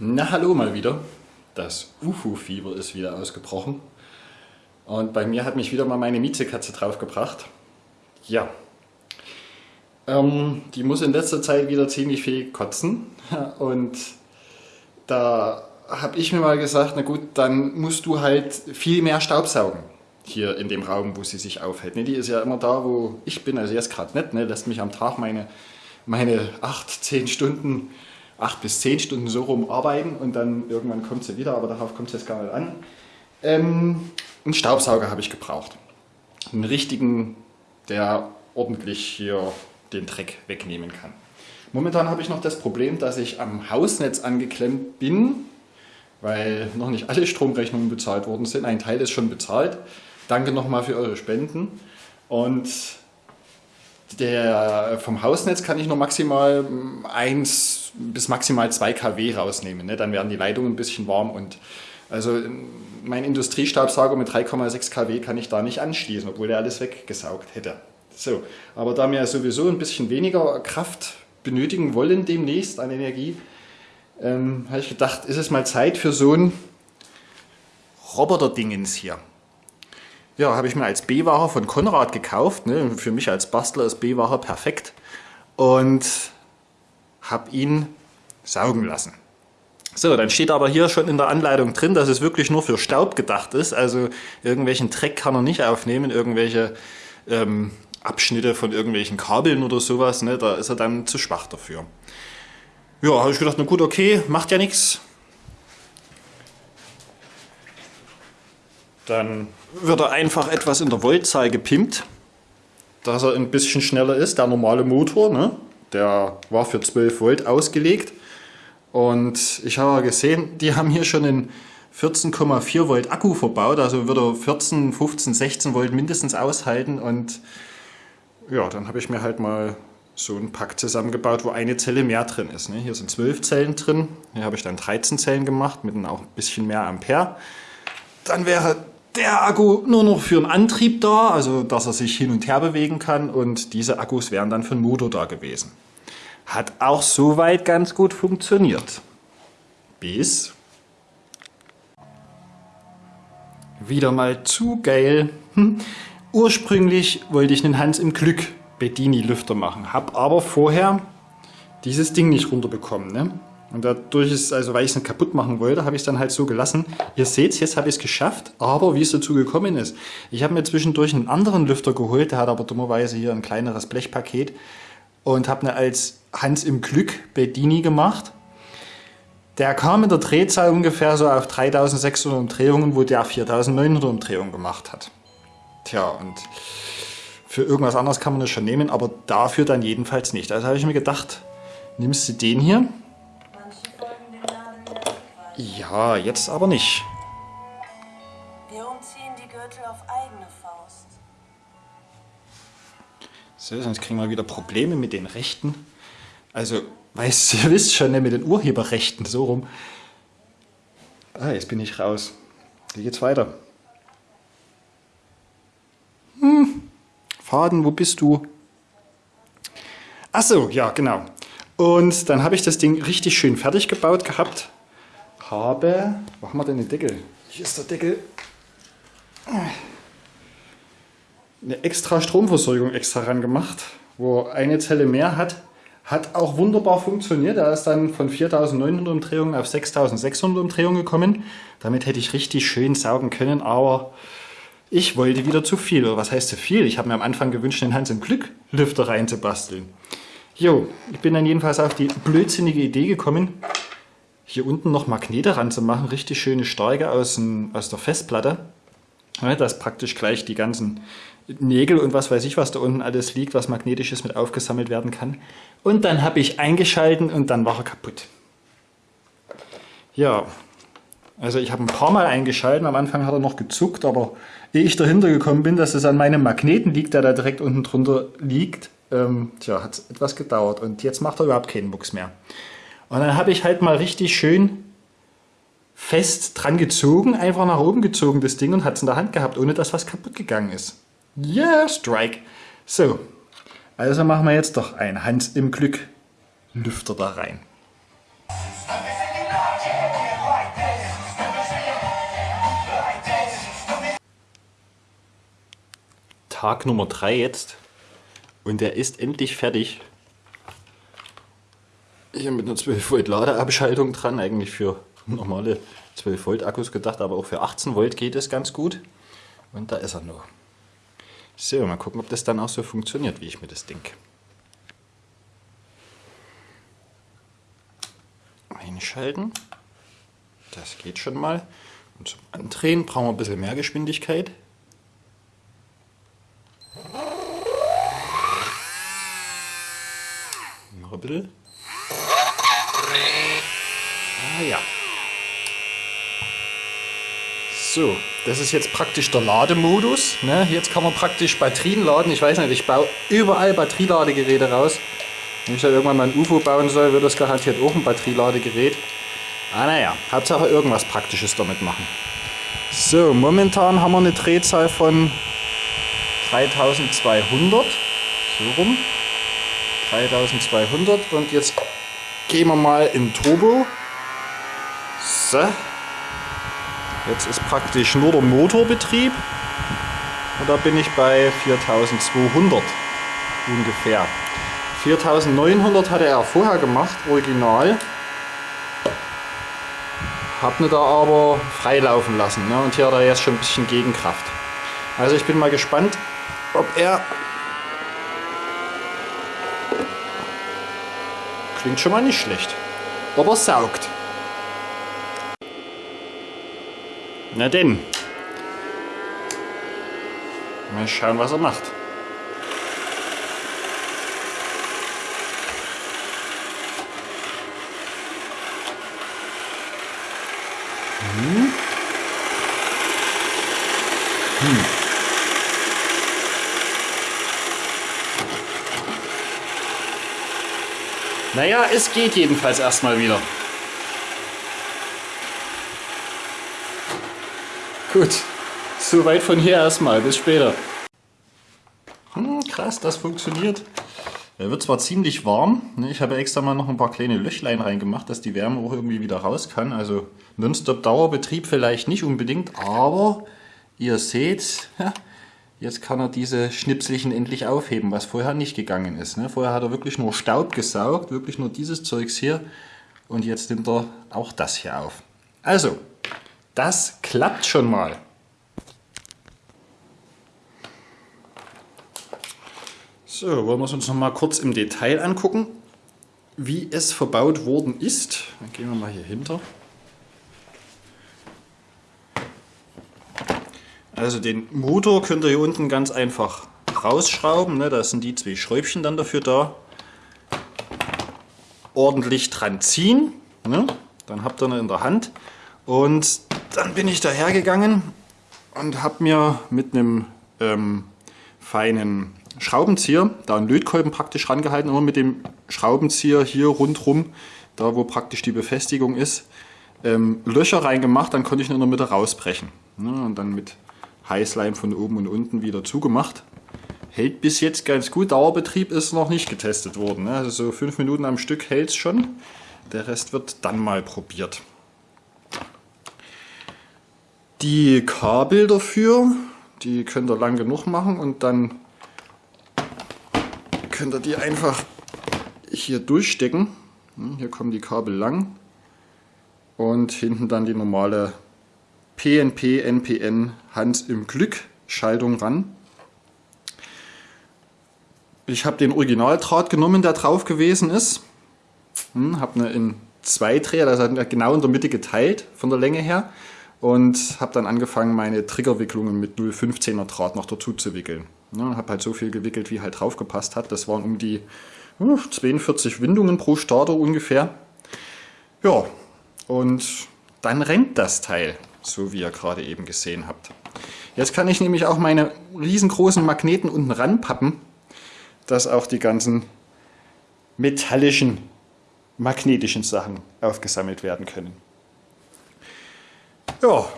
Na hallo mal wieder. Das UFO-Fieber ist wieder ausgebrochen. Und bei mir hat mich wieder mal meine Miezekatze draufgebracht. Ja. Ähm, die muss in letzter Zeit wieder ziemlich viel kotzen. Und da habe ich mir mal gesagt, na gut, dann musst du halt viel mehr Staubsaugen hier in dem Raum, wo sie sich aufhält. Ne, die ist ja immer da, wo ich bin, also jetzt gerade nicht, ne, lässt mich am Tag meine, meine 8, 10 Stunden, 8 bis 10 Stunden so rum arbeiten und dann irgendwann kommt sie wieder, aber darauf kommt es jetzt gar nicht an. Ähm, einen Staubsauger habe ich gebraucht. Einen richtigen, der ordentlich hier den Dreck wegnehmen kann. Momentan habe ich noch das Problem, dass ich am Hausnetz angeklemmt bin, weil noch nicht alle Stromrechnungen bezahlt worden sind. Ein Teil ist schon bezahlt. Danke nochmal für eure Spenden. Und der, vom Hausnetz kann ich nur maximal 1 bis maximal 2 kW rausnehmen. Ne? Dann werden die Leitungen ein bisschen warm und also mein Industriestaubsauger mit 3,6 kW kann ich da nicht anschließen, obwohl der alles weggesaugt hätte. So, aber da wir sowieso ein bisschen weniger Kraft benötigen wollen demnächst an Energie, ähm, habe ich gedacht, ist es mal Zeit für so ein Roboter-Dingens hier. Ja, habe ich mir als B-Wache von Konrad gekauft. Ne? Für mich als Bastler ist B-Wache perfekt. Und habe ihn saugen lassen. So, dann steht aber hier schon in der Anleitung drin, dass es wirklich nur für Staub gedacht ist. Also irgendwelchen Dreck kann er nicht aufnehmen, irgendwelche ähm, Abschnitte von irgendwelchen Kabeln oder sowas. Ne? Da ist er dann zu schwach dafür. Ja, habe ich gedacht, na gut, okay, macht ja nichts. Dann wird er einfach etwas in der Voltzahl gepimpt, dass er ein bisschen schneller ist. Der normale Motor, ne? Der war für 12 Volt ausgelegt. Und ich habe gesehen, die haben hier schon einen 14,4 Volt Akku verbaut, also wird er 14, 15, 16 Volt mindestens aushalten. Und ja, dann habe ich mir halt mal so ein Pack zusammengebaut, wo eine Zelle mehr drin ist. Ne? Hier sind 12 Zellen drin, hier habe ich dann 13 Zellen gemacht mit auch ein bisschen mehr Ampere. Dann wäre der Akku nur noch für einen Antrieb da, also dass er sich hin und her bewegen kann und diese Akkus wären dann für den Motor da gewesen. Hat auch soweit ganz gut funktioniert. Bis wieder mal zu geil. Hm. Ursprünglich wollte ich einen Hans im Glück Bedini Lüfter machen, habe aber vorher dieses Ding nicht runterbekommen. Ne? Und dadurch ist, also weil ich es nicht kaputt machen wollte, habe ich es dann halt so gelassen. Ihr seht jetzt habe ich es geschafft, aber wie es dazu gekommen ist. Ich habe mir zwischendurch einen anderen Lüfter geholt, der hat aber dummerweise hier ein kleineres Blechpaket und habe mir als Hans im Glück Bedini gemacht. Der kam in der Drehzahl ungefähr so auf 3600 Umdrehungen, wo der 4900 Umdrehungen gemacht hat. Tja, und für irgendwas anderes kann man das schon nehmen, aber dafür dann jedenfalls nicht. Also habe ich mir gedacht, nimmst du den hier ja, jetzt aber nicht. Wir umziehen die Gürtel auf eigene Faust. So, sonst kriegen wir wieder Probleme mit den Rechten. Also, weißt ihr wisst schon, ne, mit den Urheberrechten, so rum. Ah, jetzt bin ich raus. Wie geht's weiter? Hm, Faden, wo bist du? Ach so, ja, genau. Und dann habe ich das Ding richtig schön fertig gebaut gehabt habe, wo haben wir denn den Deckel? Hier ist der Deckel. Eine extra Stromversorgung extra ran gemacht, wo eine Zelle mehr hat. Hat auch wunderbar funktioniert. Er ist dann von 4900 Umdrehungen auf 6600 Umdrehungen gekommen. Damit hätte ich richtig schön saugen können, aber ich wollte wieder zu viel. Oder was heißt zu viel? Ich habe mir am Anfang gewünscht, den Hans im Glück Lüfter reinzubasteln. Jo, ich bin dann jedenfalls auf die blödsinnige Idee gekommen, hier unten noch Magnete ranzumachen, richtig schöne starke aus, aus der Festplatte. Ja, dass praktisch gleich die ganzen Nägel und was weiß ich, was da unten alles liegt, was magnetisches mit aufgesammelt werden kann. Und dann habe ich eingeschalten und dann war er kaputt. Ja, also ich habe ein paar Mal eingeschalten, am Anfang hat er noch gezuckt, aber ehe ich dahinter gekommen bin, dass es an meinem Magneten liegt, der da direkt unten drunter liegt, ähm, tja, hat es etwas gedauert und jetzt macht er überhaupt keinen Mucks mehr. Und dann habe ich halt mal richtig schön fest dran gezogen, einfach nach oben gezogen das Ding und hat es in der Hand gehabt, ohne dass was kaputt gegangen ist. Yeah, Strike. So, also machen wir jetzt doch ein Hans im Glück Lüfter da rein. Tag Nummer 3 jetzt und der ist endlich fertig. Hier mit einer 12 Volt Ladeabschaltung dran, eigentlich für normale 12 Volt Akkus gedacht, aber auch für 18 Volt geht es ganz gut. Und da ist er noch. So, mal gucken, ob das dann auch so funktioniert, wie ich mir das denke. Einschalten. Das geht schon mal. Und zum Andrehen brauchen wir ein bisschen mehr Geschwindigkeit. Noch ein bisschen. Ah ja. So, das ist jetzt praktisch der Lademodus. Ne? Jetzt kann man praktisch Batterien laden. Ich weiß nicht, ich baue überall Batterieladegeräte raus. Wenn ich da irgendwann mal ein UFO bauen soll, wird das garantiert auch ein Batterieladegerät. Ah naja, Hauptsache irgendwas Praktisches damit machen. So, momentan haben wir eine Drehzahl von 3200. So rum. 3200 und jetzt gehen wir mal in Turbo. So. Jetzt ist praktisch nur der Motorbetrieb und da bin ich bei 4200 ungefähr. 4900 hatte er vorher gemacht, original. Hab ihn da aber freilaufen lassen ne? und hier hat er jetzt schon ein bisschen Gegenkraft. Also ich bin mal gespannt, ob er... Klingt schon mal nicht schlecht. Ob er saugt. Na denn. Mal schauen, was er macht. Hm. Hm. Naja, es geht jedenfalls erstmal wieder. Gut, soweit von hier erstmal. Bis später. Hm, krass, das funktioniert. Er wird zwar ziemlich warm. Ne? Ich habe extra mal noch ein paar kleine Löchlein reingemacht, dass die Wärme auch irgendwie wieder raus kann. Also Nonstop Dauerbetrieb vielleicht nicht unbedingt, aber ihr seht, jetzt kann er diese Schnipselchen endlich aufheben, was vorher nicht gegangen ist. Ne? Vorher hat er wirklich nur Staub gesaugt, wirklich nur dieses Zeugs hier. Und jetzt nimmt er auch das hier auf. Also, das klappt schon mal. So, wollen wir es uns noch mal kurz im Detail angucken, wie es verbaut worden ist. Dann gehen wir mal hier hinter. Also den Motor könnt ihr hier unten ganz einfach rausschrauben. Ne? Da sind die zwei Schräubchen dann dafür da. Ordentlich dran ziehen. Ne? Dann habt ihr ihn in der Hand. Und dann bin ich dahergegangen und habe mir mit einem ähm, feinen Schraubenzieher, da einen Lötkolben praktisch rangehalten, immer mit dem Schraubenzieher hier rundrum, da wo praktisch die Befestigung ist, ähm, Löcher reingemacht, dann konnte ich ihn in der Mitte rausbrechen. Ne, und dann mit Heißleim von oben und unten wieder zugemacht. Hält bis jetzt ganz gut, Dauerbetrieb ist noch nicht getestet worden. Ne? Also so fünf Minuten am Stück hält es schon. Der Rest wird dann mal probiert. Die Kabel dafür, die könnt ihr lang genug machen und dann könnt ihr die einfach hier durchstecken. Hm, hier kommen die Kabel lang und hinten dann die normale PNP, NPN Hand im Glück Schaltung ran. Ich habe den Originaldraht genommen, der drauf gewesen ist. Hm, habe eine in zwei Dreher, das hat genau in der Mitte geteilt von der Länge her und habe dann angefangen, meine Triggerwicklungen mit 0,15er Draht noch dazu zu wickeln. Ja, habe halt so viel gewickelt, wie halt drauf gepasst hat. Das waren um die uh, 42 Windungen pro Starter ungefähr. Ja, und dann rennt das Teil, so wie ihr gerade eben gesehen habt. Jetzt kann ich nämlich auch meine riesengroßen Magneten unten ranpappen, dass auch die ganzen metallischen, magnetischen Sachen aufgesammelt werden können. Ja.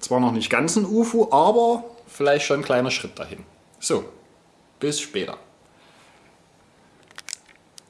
Zwar noch nicht ganz ein UFO, aber vielleicht schon ein kleiner Schritt dahin. So, bis später.